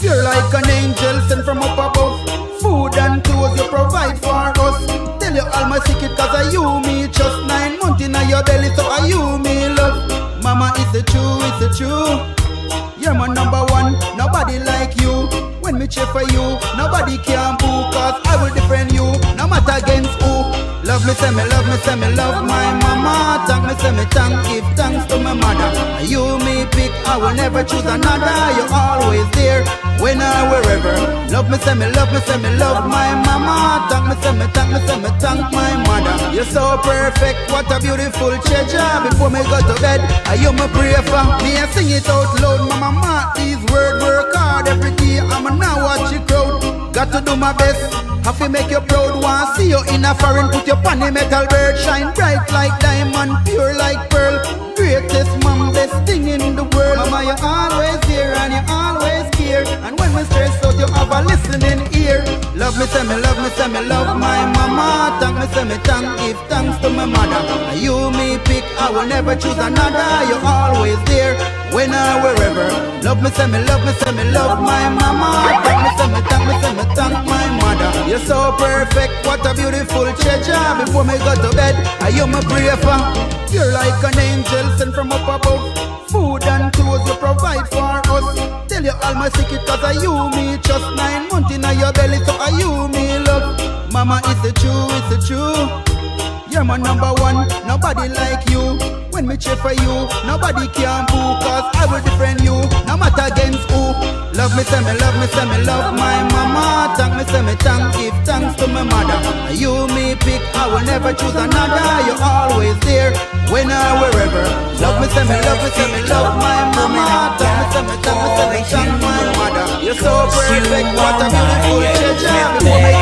You're like an angel sent from up above. Food and clothes you provide for us. Tell you all my secret cause I you me just nine months in your belly so I you me love. Mama is the true, it's the true. You're my number one, nobody like you. When me cheer for you, nobody can boo Cause I will defend you, no matter against who Love me, say me, love me, say me, love my mama Thank me, thank, give thanks to my mother. You me pick, I will never choose another. You're always there, when I wherever. Love me, say me, love me, say me, love my mama. Thank me, say me, thank me, say me, thank my mother. You're so perfect, what a beautiful treasure. Before me go to bed, I you my pray for? Me I sing it out loud, My mama these words Work hard. Every day, I'ma now watch you crowd Got to do my best. Have to make you proud, want see you in a foreign. Put your funny metal bird. Shine bright like diamond, pure like pearl. Greatest mom, best thing in the world. Mama, you're always here and you always care And when we stress out, you have a listening ear. Love me, say me, love me, say me, love my mama. Thank me, say me, thank, give thanks to my mother. You me pick, I will never choose another. You're always there, when I wherever Love me, say me, love me, say me, love my mama Thank me, say me, thank me, say me, thank my mother you're so perfect, what a beautiful treasure. Before me go to bed, I you my pray for. You're like an angel sent from up above. Food and clothes you provide for us. Tell you all my secret cause I you me just nine months in your belly, so I you me love. Mama, is it true? Is? You're my number one, nobody like you. When me cheer for you, nobody can boo, cause I will defend you, no matter against who. Love me, say me, love me, say me, love my mama. Thank me, say me, thank, give thanks to my mother. You me pick, I will never choose another. You're always there, when I wherever. Love me, say me, love me, say me, love my mama. Thank me, say me, thank me, say me, thank my mother. You're so perfect, what a beautiful me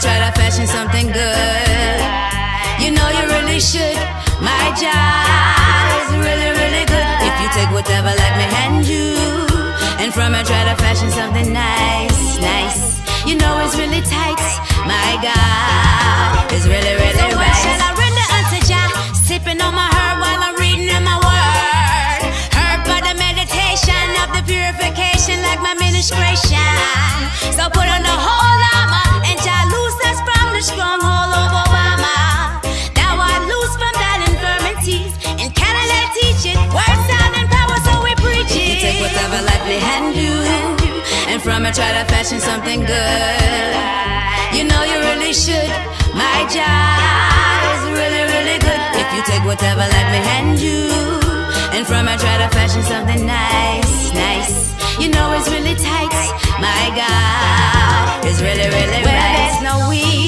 try to fashion something good. You know you really should. My job is really, really good. If you take whatever let me hand you, and from it try to fashion something nice, nice. You know it's really tight. My God is really, really so right. Shall I render unto Jah, sipping on my herb while I'm reading in my word. Herb for the meditation of the purification, like my ministration. So put on the whole. me hand you And from it try to fashion something good. You know you really should. My job is really, really good. If you take whatever let me hand you. And from it try to fashion something nice, nice. You know it's really tight. My God is really, really right. There's no weed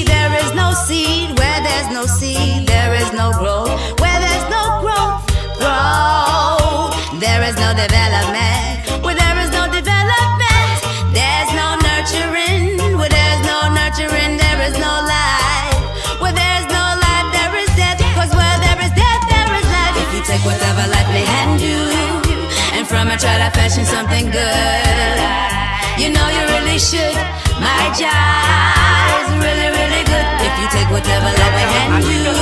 something good. You know you really should. My job is really, really good. If you take whatever love I hand you,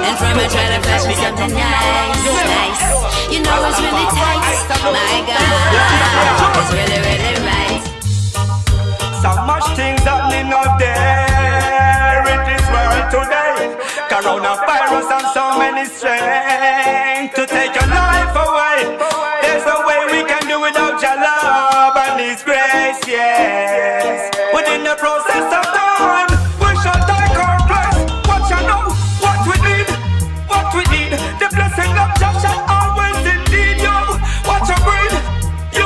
and from and try to fashion something nice, nice. You know it's really tight. My God, it's really, really right. So much things happening out there in this world today. Coronavirus and so many strength to take your life away.